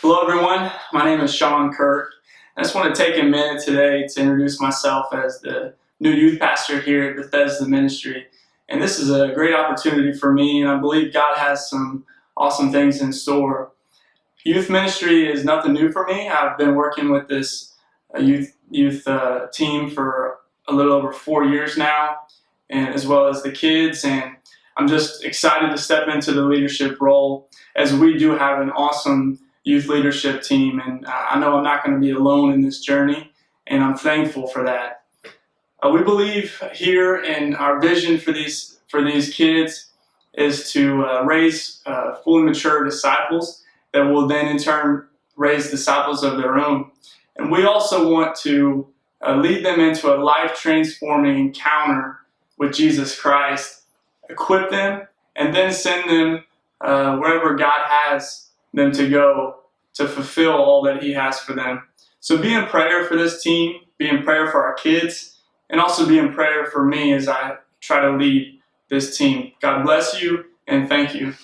Hello everyone, my name is Sean Kirk. I just want to take a minute today to introduce myself as the new youth pastor here at Bethesda Ministry. And this is a great opportunity for me and I believe God has some awesome things in store. Youth ministry is nothing new for me. I've been working with this uh, youth, youth uh, team for a little over four years now and as well as the kids and I'm just excited to step into the leadership role as we do have an awesome youth leadership team and I know I'm not going to be alone in this journey and I'm thankful for that. Uh, we believe here in our vision for these for these kids is to uh, raise uh, fully mature disciples that will then in turn raise disciples of their own. And we also want to uh, lead them into a life transforming encounter with Jesus Christ, equip them, and then send them uh, wherever God has them to go to fulfill all that He has for them. So be in prayer for this team, be in prayer for our kids, and also be in prayer for me as I try to lead this team. God bless you and thank you.